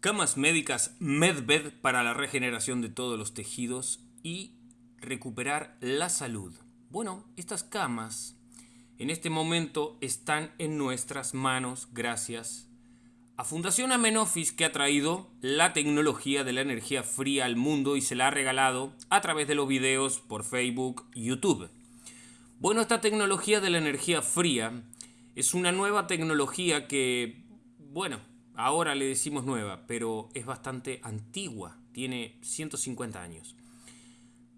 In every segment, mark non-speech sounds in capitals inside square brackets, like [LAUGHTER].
Camas médicas MedBed para la regeneración de todos los tejidos y recuperar la salud. Bueno, estas camas en este momento están en nuestras manos gracias a Fundación Amenofis que ha traído la tecnología de la energía fría al mundo y se la ha regalado a través de los videos por Facebook YouTube. Bueno, esta tecnología de la energía fría es una nueva tecnología que, bueno, Ahora le decimos nueva, pero es bastante antigua, tiene 150 años.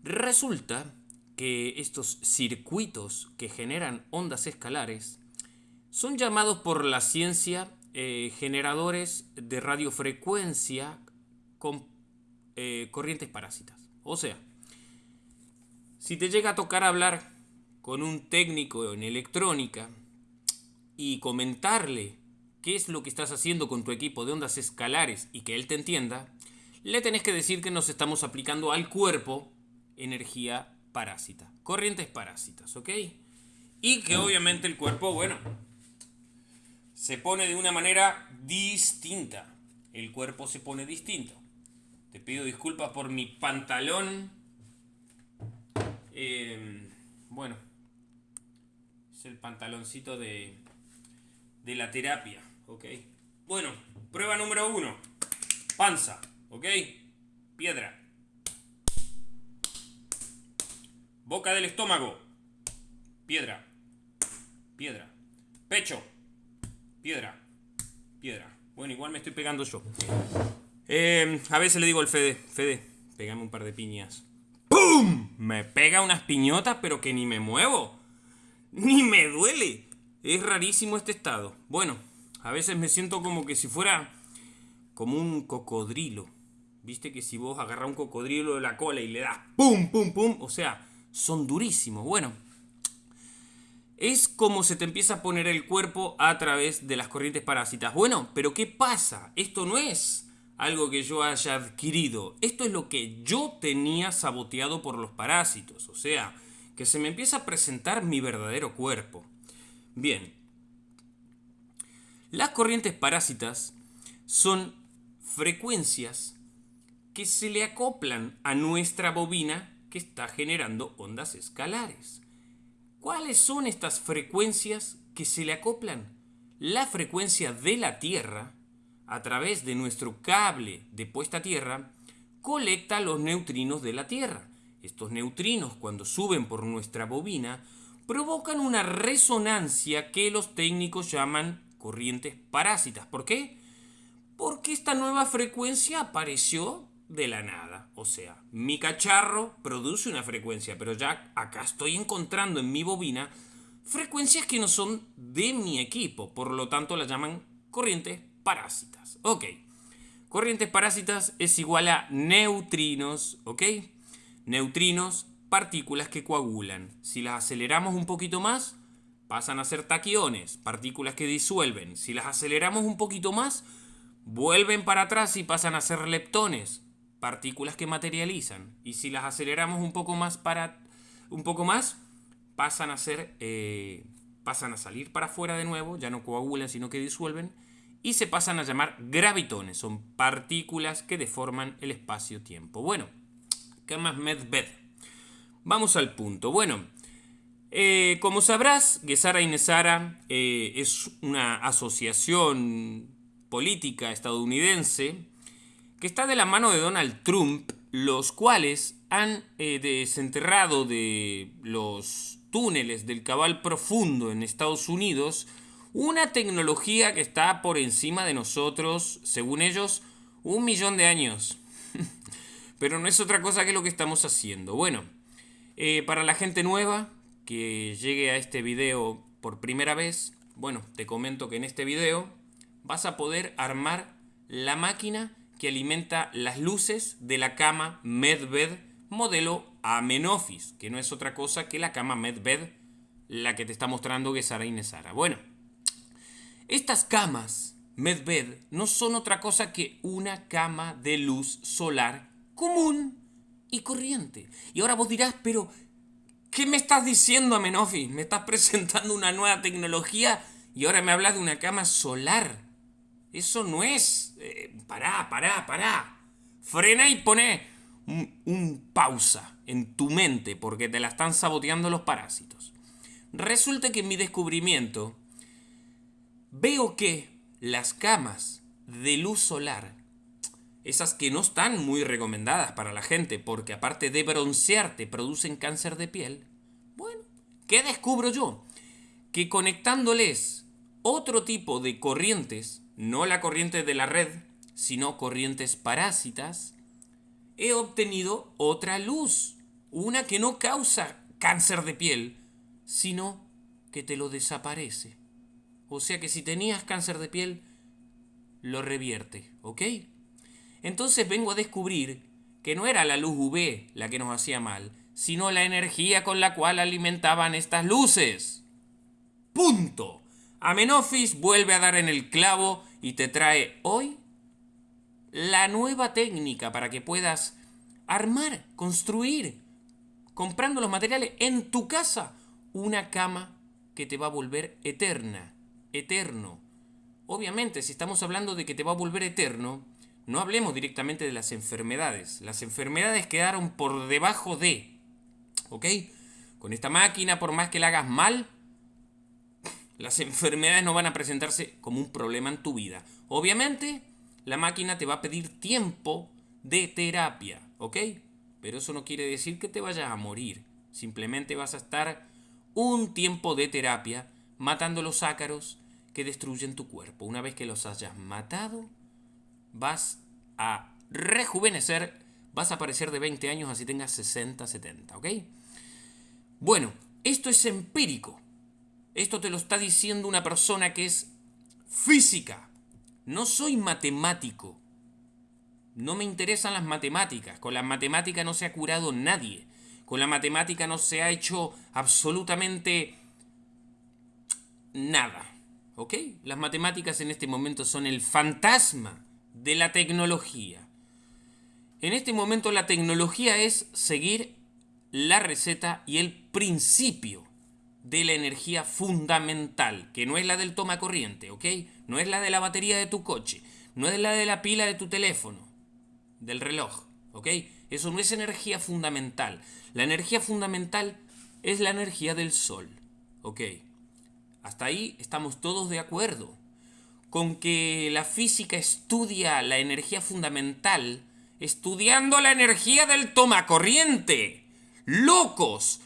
Resulta que estos circuitos que generan ondas escalares son llamados por la ciencia eh, generadores de radiofrecuencia con eh, corrientes parásitas. O sea, si te llega a tocar hablar con un técnico en electrónica y comentarle qué es lo que estás haciendo con tu equipo de ondas escalares y que él te entienda, le tenés que decir que nos estamos aplicando al cuerpo energía parásita, corrientes parásitas, ¿ok? Y que obviamente el cuerpo, bueno, se pone de una manera distinta. El cuerpo se pone distinto. Te pido disculpas por mi pantalón. Em, bueno, es el pantaloncito de, de la terapia. ¿Ok? Bueno, prueba número uno. Panza, ¿ok? Piedra. Boca del estómago. Piedra. Piedra. Pecho. Piedra. Piedra. Bueno, igual me estoy pegando yo. Eh, a veces le digo al Fede, Fede, pégame un par de piñas. ¡Pum! Me pega unas piñotas, pero que ni me muevo. Ni me duele. Es rarísimo este estado. Bueno, a veces me siento como que si fuera como un cocodrilo. Viste que si vos agarras un cocodrilo de la cola y le das pum, pum, pum, o sea, son durísimos. Bueno, es como se te empieza a poner el cuerpo a través de las corrientes parásitas. Bueno, pero ¿qué pasa? Esto no es algo que yo haya adquirido. Esto es lo que yo tenía saboteado por los parásitos. O sea, que se me empieza a presentar mi verdadero cuerpo. Bien, las corrientes parásitas son frecuencias que se le acoplan a nuestra bobina que está generando ondas escalares. ¿Cuáles son estas frecuencias que se le acoplan? La frecuencia de la Tierra, a través de nuestro cable de puesta a tierra, colecta los neutrinos de la Tierra. Estos neutrinos, cuando suben por nuestra bobina, provocan una resonancia que los técnicos llaman corrientes parásitas. ¿Por qué? Porque esta nueva frecuencia apareció de la nada. O sea, mi cacharro produce una frecuencia, pero ya acá estoy encontrando en mi bobina frecuencias que no son de mi equipo. Por lo tanto, las llaman corrientes parásitas. Ok. Corrientes parásitas es igual a neutrinos, ¿ok? Neutrinos, partículas que coagulan. Si las aceleramos un poquito más, pasan a ser taquiones, partículas que disuelven. Si las aceleramos un poquito más, vuelven para atrás y pasan a ser leptones, partículas que materializan. Y si las aceleramos un poco más para un poco más, pasan a ser eh, pasan a salir para afuera de nuevo, ya no coagulan, sino que disuelven y se pasan a llamar gravitones, son partículas que deforman el espacio-tiempo. Bueno, ¿qué más medved? Vamos al punto. Bueno, eh, como sabrás, Gesara Inesara eh, es una asociación política estadounidense que está de la mano de Donald Trump, los cuales han eh, desenterrado de los túneles del cabal profundo en Estados Unidos una tecnología que está por encima de nosotros, según ellos, un millón de años. [LAUGHS] Pero no es otra cosa que lo que estamos haciendo. Bueno, para la gente nueva, que llegue a este video por primera vez, bueno, te comento que en este video vas a poder armar la máquina que alimenta las luces de la cama Medbed modelo Amenofis, que no es otra cosa que la cama Medbed, la que te está mostrando Gesara Inesara. Bueno, estas camas Medbed no son otra cosa que una cama de luz solar común y corriente. Y ahora vos dirás, pero ¿Qué me estás diciendo, Amenofi? Me estás presentando una nueva tecnología y ahora me hablas de una cama solar. Eso no es... Eh, pará, pará, pará. Frena y pone un, un pausa en tu mente porque te la están saboteando los parásitos. Resulta que en mi descubrimiento veo que las camas de luz solar, esas que no están muy recomendadas para la gente porque aparte de broncearte producen cáncer de piel, bueno, ¿qué descubro yo? Que conectándoles otro tipo de corrientes, no la corriente de la red, sino corrientes parásitas, he obtenido otra luz, una que no causa cáncer de piel, sino que te lo desaparece. O sea que si tenías cáncer de piel, lo revierte, ¿ok? Entonces vengo a descubrir que no era la luz UV la que nos hacía mal, sino la energía con la cual alimentaban estas luces. Punto. Amenofis vuelve a dar en el clavo y te trae hoy la nueva técnica para que puedas armar, construir, comprando los materiales en tu casa, una cama que te va a volver eterna, eterno. Obviamente, si estamos hablando de que te va a volver eterno, no hablemos directamente de las enfermedades. Las enfermedades quedaron por debajo de, ¿ok? Con esta máquina, por más que la hagas mal, las enfermedades no van a presentarse como un problema en tu vida. Obviamente, la máquina te va a pedir tiempo de terapia, ¿ok? Pero eso no quiere decir que te vayas a morir. Simplemente vas a estar un tiempo de terapia matando los ácaros que destruyen tu cuerpo. Una vez que los hayas matado, vas a rejuvenecer, vas a aparecer de 20 años así tengas 60, 70, ¿ok? Bueno, esto es empírico. Esto te lo está diciendo una persona que es física. No soy matemático. No me interesan las matemáticas. Con la matemática no se ha curado nadie. Con la matemática no se ha hecho absolutamente nada. ¿Ok? Las matemáticas en este momento son el fantasma de la tecnología. En este momento la tecnología es seguir la receta y el principio de la energía fundamental, que no es la del toma corriente, ¿ok? No es la de la batería de tu coche, no es la de la pila de tu teléfono, del reloj, ¿ok? Eso no es energía fundamental. La energía fundamental es la energía del sol, ¿ok? Hasta ahí estamos todos de acuerdo. Con que la física estudia la energía fundamental, estudiando la energía del toma corriente. ¡Locos!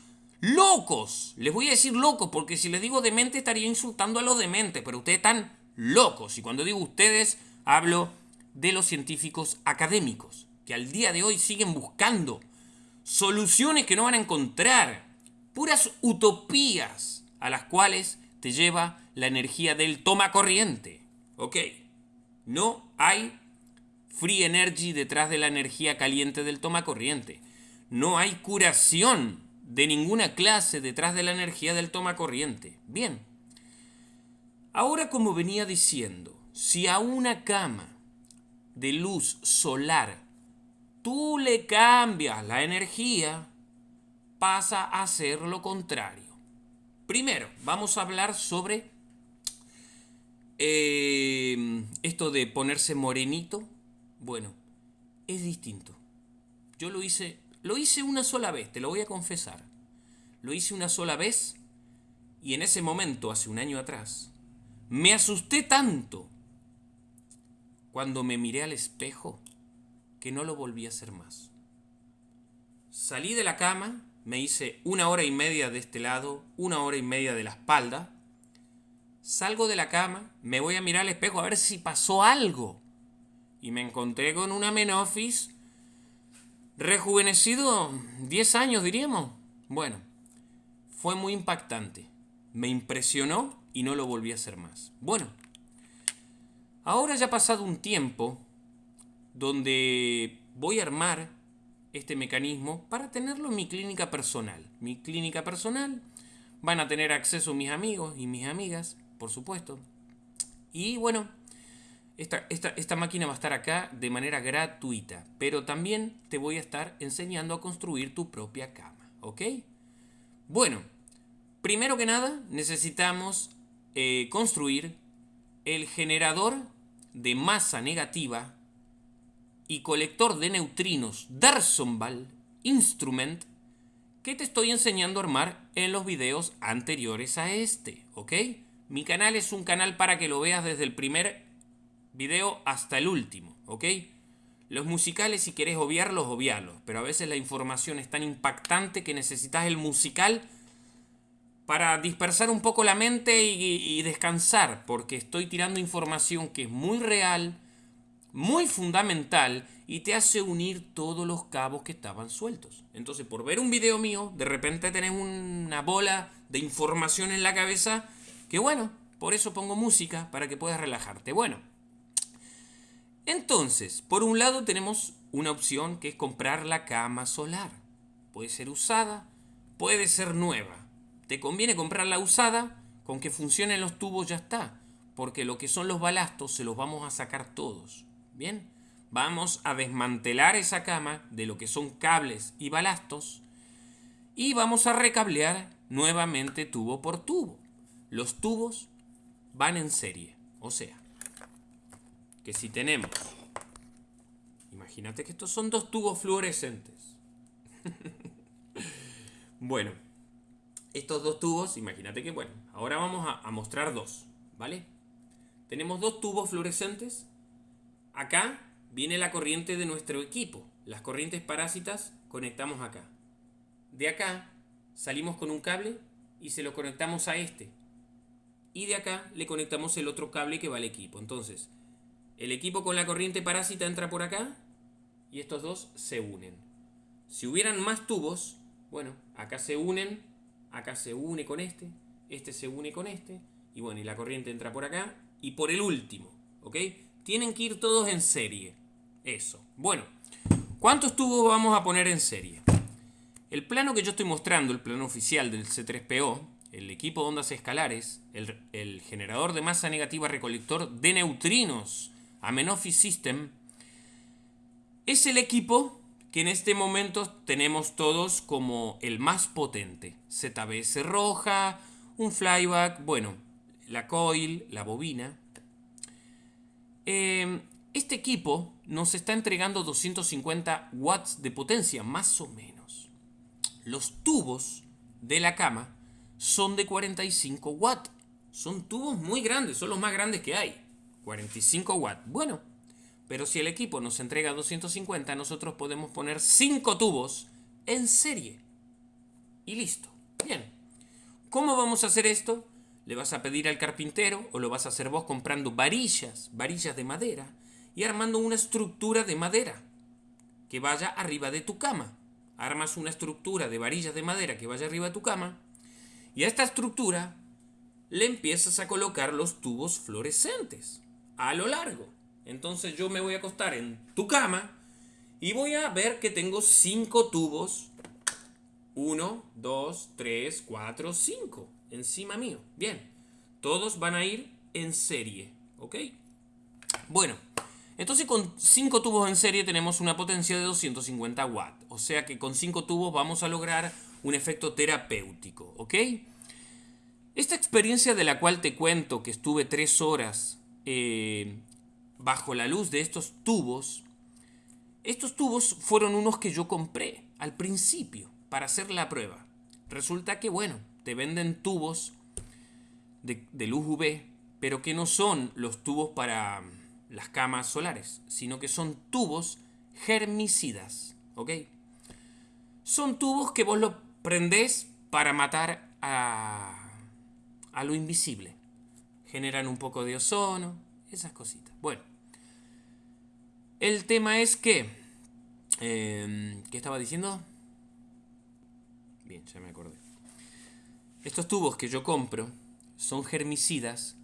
locos. Les voy a decir locos porque si les digo demente estaría insultando a los dementes, pero ustedes están locos. Y cuando digo ustedes, hablo de los científicos académicos, que al día de hoy siguen buscando soluciones que no van a encontrar, puras utopías a las cuales te lleva la energía del toma corriente. ¿Ok? No hay free energy detrás de la energía caliente del toma corriente. No hay curación de ninguna clase detrás de la energía del toma corriente. Bien. Ahora como venía diciendo, si a una cama de luz solar tú le cambias la energía, pasa a ser lo contrario. Primero, vamos a hablar sobre eh, esto de ponerse morenito. Bueno, es distinto. Yo lo hice lo hice una sola vez, te lo voy a confesar. Lo hice una sola vez y en ese momento, hace un año atrás, me asusté tanto cuando me miré al espejo que no lo volví a hacer más. Salí de la cama, me hice una hora y media de este lado, una hora y media de la espalda. Salgo de la cama, me voy a mirar al espejo a ver si pasó algo. Y me encontré con una menofis Rejuvenecido 10 años, diríamos. Bueno, fue muy impactante. Me impresionó y no lo volví a hacer más. Bueno, ahora ya ha pasado un tiempo donde voy a armar este mecanismo para tenerlo en mi clínica personal. Mi clínica personal van a tener acceso mis amigos y mis amigas, por supuesto. Y bueno, esta, máquina va a estar acá de manera gratuita, pero también te voy a estar enseñando a construir tu propia cama, ¿ok? Bueno, primero que nada necesitamos eh, construir el generador de masa negativa y colector de neutrinos Dersonval Instrument que te estoy enseñando a armar en los videos anteriores a este, ¿ok? Mi canal es un canal para que lo veas desde el primer video hasta el último, ¿ok? Los musicales, si querés obviarlos, obviarlos. Pero a veces la información es tan impactante que necesitas el musical para dispersar un poco la mente y, descansar. Porque estoy tirando información que es muy real, muy fundamental y te hace unir todos los cabos que estaban sueltos. Entonces, por ver un video mío, de repente tenés una bola de información en la cabeza que bueno, por eso pongo música para que puedas relajarte. Bueno, entonces, por un lado tenemos una opción que es comprar la cama solar. Puede ser usada, puede ser nueva. Te conviene comprar la usada, con que funcionen los tubos ya está, porque lo que son los balastos se los vamos a sacar todos. Bien, vamos a desmantelar esa cama de lo que son cables y balastos y vamos a recablear nuevamente tubo por tubo. Los tubos van en serie, o sea, que si tenemos, imagínate que estos son dos tubos fluorescentes. [LAUGHS] bueno, estos dos tubos, imagínate que, bueno, ahora vamos a, mostrar dos, ¿vale? Tenemos dos tubos fluorescentes. Acá viene la corriente de nuestro equipo. Las corrientes parásitas conectamos acá. De acá salimos con un cable y se lo conectamos a este. Y de acá le conectamos el otro cable que va al equipo. Entonces, el equipo con la corriente parásita entra por acá y estos dos se unen. Si hubieran más tubos, bueno, acá se unen, acá se une con este, este se une con este, y bueno, y la corriente entra por acá y por el último, ¿ok? Tienen que ir todos en serie. Eso. Bueno, ¿cuántos tubos vamos a poner en serie? El plano que yo estoy mostrando, el plano oficial del C3PO, el equipo de ondas escalares, el, generador de masa negativa recolector de neutrinos, Amenophi System, es el equipo que en este momento tenemos todos como el más potente. ZBS roja, un flyback, bueno, la coil, la bobina. Em, este equipo nos está entregando 250 watts de potencia, más o menos. Los tubos de la cama son de 45 watts. Son tubos muy grandes, son los más grandes que hay. 45 watts. Bueno, pero si el equipo nos entrega 250, nosotros podemos poner 5 tubos en serie. Y listo. Bien. ¿Cómo vamos a hacer esto? Le vas a pedir al carpintero o lo vas a hacer vos comprando varillas, varillas de madera y armando una estructura de madera que vaya arriba de tu cama. Armas una estructura de varillas de madera que vaya arriba de tu cama y a esta estructura le empiezas a colocar los tubos fluorescentes a lo largo. Entonces yo me voy a acostar en tu cama y voy a ver que tengo cinco tubos. Uno, dos, tres, cuatro, cinco. Encima mío. Bien. Todos van a ir en serie. ¿Ok? Bueno. Entonces con cinco tubos en serie tenemos una potencia de 250 watts. O sea que con cinco tubos vamos a lograr un efecto terapéutico. ¿Ok? Esta experiencia de la cual te cuento que estuve tres horas eh, bajo la luz de estos tubos, estos tubos fueron unos que yo compré al principio para hacer la prueba. Resulta que, bueno, te venden tubos de, luz UV, pero que no son los tubos para las camas solares, sino que son tubos germicidas, ¿ok? Son tubos que vos lo prendés para matar a, a lo invisible generan un poco de ozono, esas cositas. Bueno, el tema es que... Eh, ¿Qué estaba diciendo? Bien, ya me acordé. Estos tubos que yo compro son germicidas,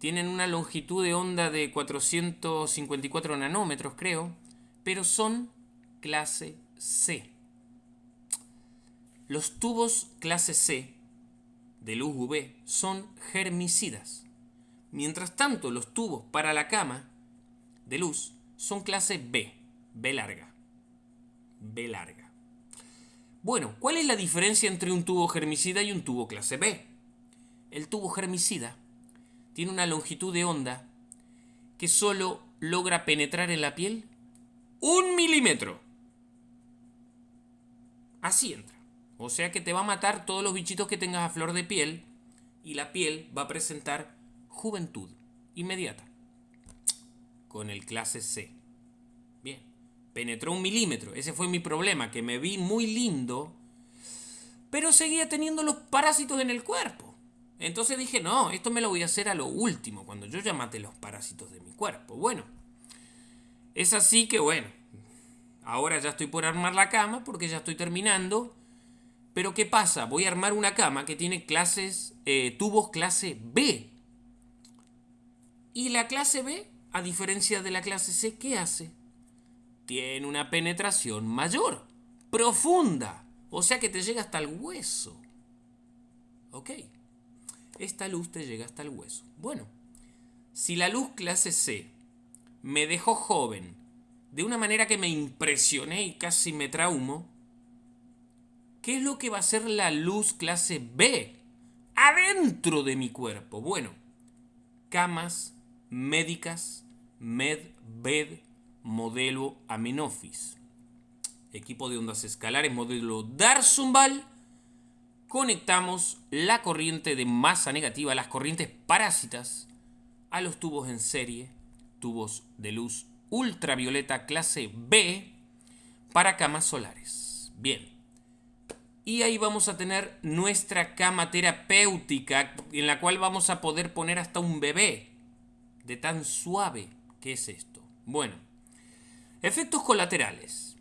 tienen una longitud de onda de 454 nanómetros, creo, pero son clase C. Los tubos clase C de luz UV son germicidas. Mientras tanto, los tubos para la cama de luz son clase B, B larga. B larga. Bueno, ¿cuál es la diferencia entre un tubo germicida y un tubo clase B? El tubo germicida tiene una longitud de onda que solo logra penetrar en la piel un milímetro. Así entra. O sea que te va a matar todos los bichitos que tengas a flor de piel y la piel va a presentar juventud inmediata. Con el clase C. Bien. Penetró un milímetro. Ese fue mi problema, que me vi muy lindo, pero seguía teniendo los parásitos en el cuerpo. Entonces dije, no, esto me lo voy a hacer a lo último, cuando yo ya mate los parásitos de mi cuerpo. Bueno, es así que bueno, ahora ya estoy por armar la cama porque ya estoy terminando. Pero ¿qué pasa? Voy a armar una cama que tiene clases, eh, tubos clase B. Y la clase B, a diferencia de la clase C, ¿qué hace? Tiene una penetración mayor, profunda. O sea que te llega hasta el hueso. ¿Ok? esta luz te llega hasta el hueso. Bueno, si la luz clase C me dejó joven de una manera que me impresioné y casi me traumo, ¿qué es lo que va a hacer la luz clase B adentro de mi cuerpo? Bueno, camas médicas MedBed modelo Amenofis. Equipo de ondas escalares modelo Darzumbal conectamos la corriente de masa negativa, las corrientes parásitas, a los tubos en serie, tubos de luz ultravioleta clase B para camas solares. Bien. Y ahí vamos a tener nuestra cama terapéutica en la cual vamos a poder poner hasta un bebé. De tan suave que es esto. Bueno. Efectos colaterales.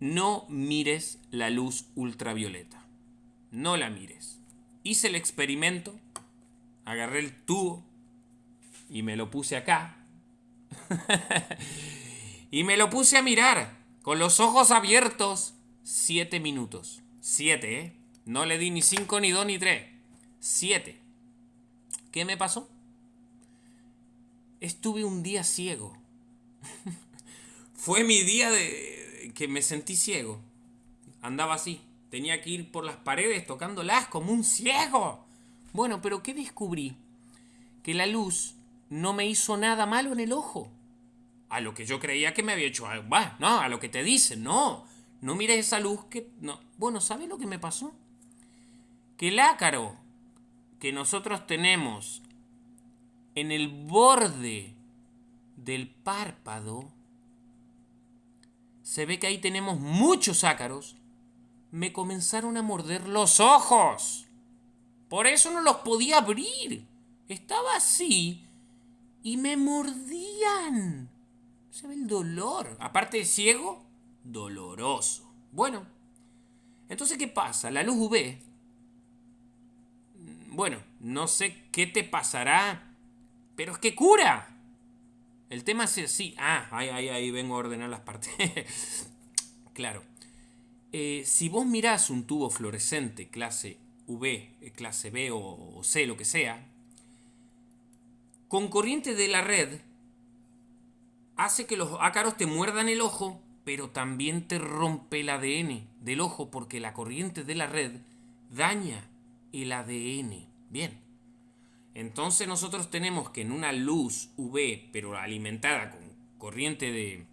No mires la luz ultravioleta no la mires. Hice el experimento, agarré el tubo y me lo puse acá. [LAUGHS] y me lo puse a mirar con los ojos abiertos siete minutos. Siete, ¿eh? No le di ni cinco, ni dos, ni tres. Siete. ¿Qué me pasó? Estuve un día ciego. [LAUGHS] Fue mi día de que me sentí ciego. Andaba así. Tenía que ir por las paredes tocándolas como un ciego. Bueno, pero ¿qué descubrí? Que la luz no me hizo nada malo en el ojo. A lo que yo creía que me había hecho algo. no, a lo que te dicen, no. No mires esa luz que. No. Bueno, ¿sabes lo que me pasó? Que el ácaro que nosotros tenemos en el borde del párpado, se ve que ahí tenemos muchos ácaros me comenzaron a morder los ojos. Por eso no los podía abrir. Estaba así y me mordían. Se ve el dolor. Aparte de ciego, doloroso. Bueno, entonces, ¿qué pasa? La luz UV. Bueno, no sé qué te pasará, pero es que cura. El tema es así. Ah, ahí, ahí, ahí vengo a ordenar las partes. [LAUGHS] claro. Eh, si vos mirás un tubo fluorescente clase V, eh, clase B o, C, lo que sea, con corriente de la red, hace que los ácaros te muerdan el ojo, pero también te rompe el ADN del ojo porque la corriente de la red daña el ADN. Bien. Entonces nosotros tenemos que en una luz UV, pero alimentada con corriente de,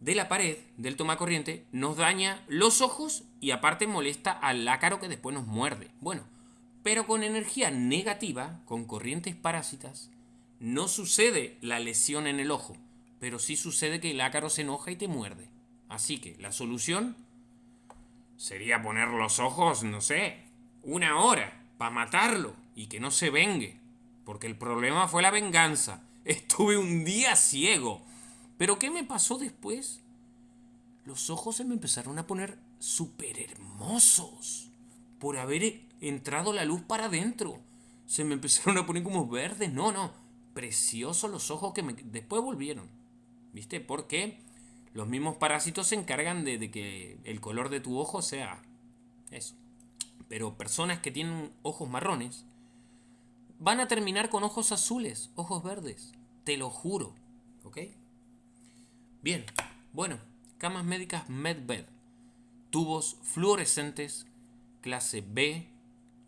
de la pared del tomacorriente nos daña los ojos y aparte molesta al ácaro que después nos muerde. Bueno, pero con energía negativa, con corrientes parásitas, no sucede la lesión en el ojo, pero sí sucede que el ácaro se enoja y te muerde. Así que la solución sería poner los ojos, no sé, una hora para matarlo y que no se vengue, porque el problema fue la venganza. [LAUGHS] Estuve un día ciego pero ¿qué me pasó después? Los ojos se me empezaron a poner súper hermosos por haber entrado la luz para adentro. Se me [LAUGHS] empezaron a poner como verdes. No, no. Preciosos los ojos que me... después volvieron. ¿Viste? Porque los mismos parásitos se encargan de, que el color de tu ojo sea eso. Pero personas que tienen ojos marrones van a terminar con ojos azules, ojos verdes. Te lo juro. ¿Ok? Bien, bueno, camas médicas MedBed. Tubos fluorescentes clase B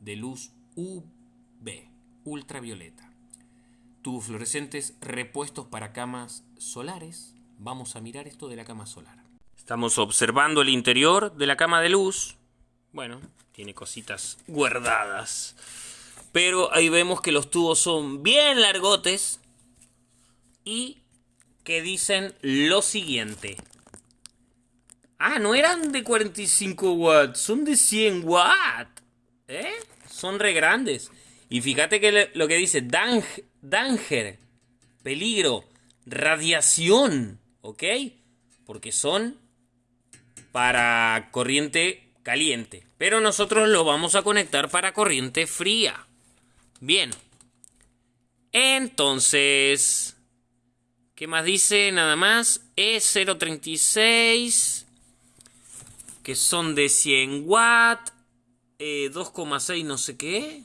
de luz UV, ultravioleta. tubos fluorescentes repuestos para camas solares. Vamos a mirar esto de la cama solar. Estamos observando el interior de la cama de luz. Bueno, tiene cositas guardadas. Pero ahí vemos que los tubos son bien largotes y que dicen lo siguiente. Ah, no eran de 45 watts, son de 100 watts. ¿Eh? Son re grandes. Y fíjate que lo que dice danger, peligro, radiación, ¿ok? Porque son para corriente caliente. Pero nosotros lo vamos a conectar para corriente fría. Bien. Entonces, ¿qué más dice? Nada más. E036, que son de 100 watts, 2,6 eh, no sé qué.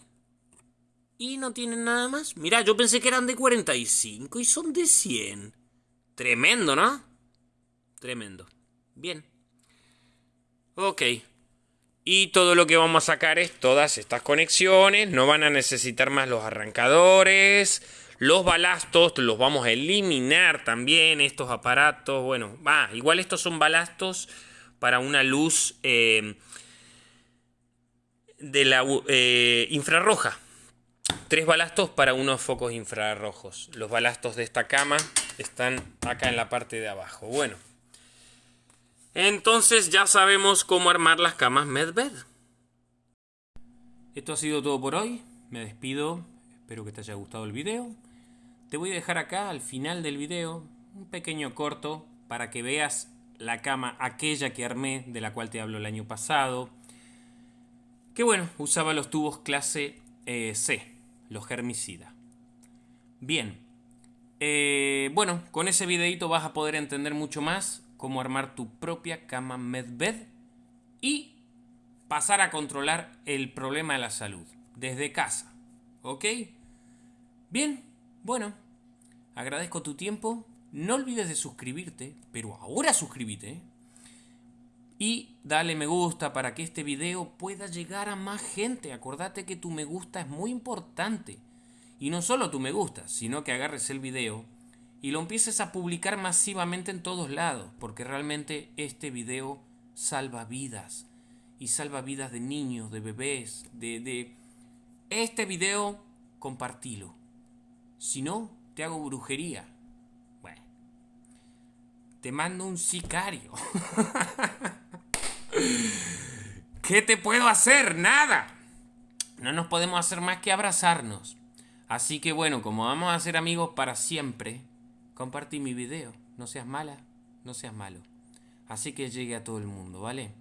Y no tienen nada más. Mira, yo pensé que eran de 45 y son de 100. Tremendo, ¿no? Tremendo. Bien. Ok. Y todo lo que vamos a sacar es todas estas conexiones. No van a necesitar más los arrancadores. Los balastos los vamos a eliminar también. Estos aparatos. Bueno, va. igual estos son balastos para una luz eh, de la eh, infrarroja. Tres balastos para unos focos infrarrojos. Los balastos de esta cama están acá en la parte de abajo. Bueno. Entonces ya sabemos cómo armar las camas Medbed. Esto ha sido todo por hoy. Me despido. Espero que te haya gustado el video. Te voy a dejar acá al final del video un pequeño corto para que veas la cama aquella que armé de la cual te hablo el año pasado. Que bueno, usaba los tubos clase eh, C, los germicidas. Bien, eh, bueno, con ese videito vas a poder entender mucho más cómo armar tu propia cama medbed y pasar a controlar el problema de la salud desde casa. ¿Ok? Bien, bueno, agradezco tu tiempo. No olvides de suscribirte, pero ahora suscríbete. Y dale me gusta para que este video pueda llegar a más gente. Acordate que tu me gusta es muy importante. Y no solo tu me gusta, sino que agarres el video y lo empieces a publicar masivamente en todos lados, porque realmente este video salva vidas y salva vidas de niños, de bebés, de, de... Este video compartilo. Si no, te hago brujería. Bueno, te mando un sicario. [LAUGHS] ¿Qué te puedo hacer? Nada. No nos podemos hacer más que abrazarnos. Así que bueno, como vamos a ser amigos para siempre, compartí mi video. No seas mala, no seas malo. Así que llegue a todo el mundo, ¿vale?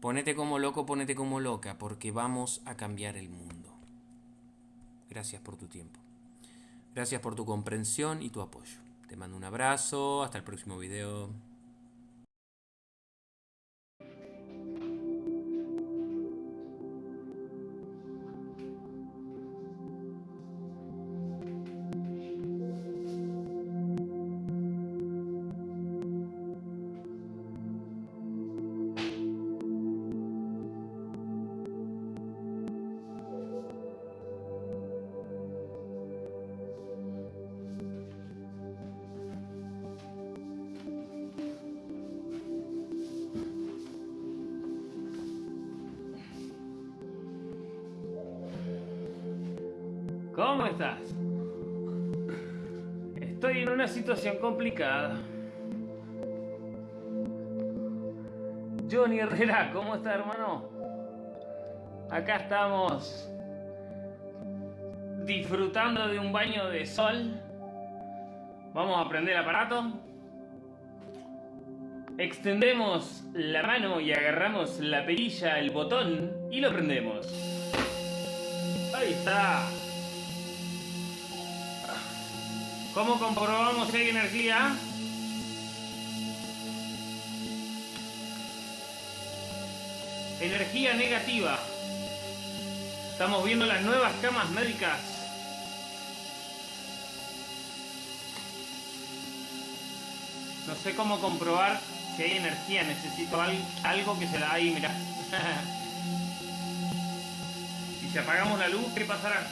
Ponete como loco, ponete como loca, porque vamos a cambiar el mundo. Gracias por tu tiempo. Gracias por tu comprensión y tu apoyo. Te mando un abrazo, hasta el próximo video. Estás? Estoy en una situación complicada. Johnny Herrera, ¿cómo está hermano? Acá estamos disfrutando de un baño de sol. Vamos a prender el aparato. Extendemos la mano y agarramos la perilla, el botón y lo prendemos. Ahí está. ¿Cómo comprobamos si hay energía? Energía negativa. Estamos viendo las nuevas camas médicas. No sé cómo comprobar si hay energía. Necesito algo que se da ahí, mira. [LAUGHS] y si apagamos la luz, ¿qué pasará?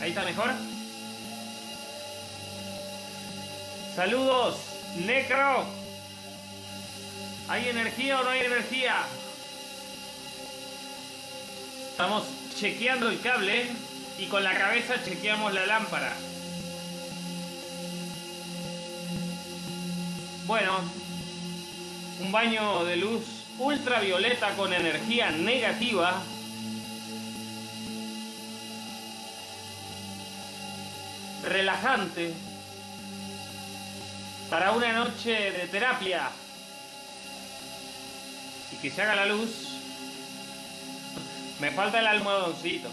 Ahí está mejor. Saludos, Necro. ¿Hay energía o no hay energía? Estamos chequeando el cable y con la cabeza chequeamos la lámpara. Bueno, un baño de luz ultravioleta con energía negativa relajante para una noche de terapia y que se haga la luz. Me falta el almohadoncito.